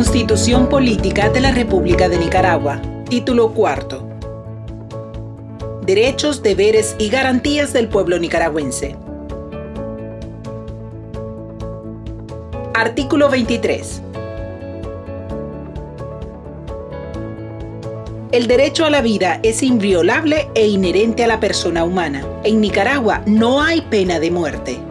Constitución Política de la República de Nicaragua. Título cuarto. Derechos, deberes y garantías del pueblo nicaragüense. Artículo 23. El derecho a la vida es inviolable e inherente a la persona humana. En Nicaragua no hay pena de muerte.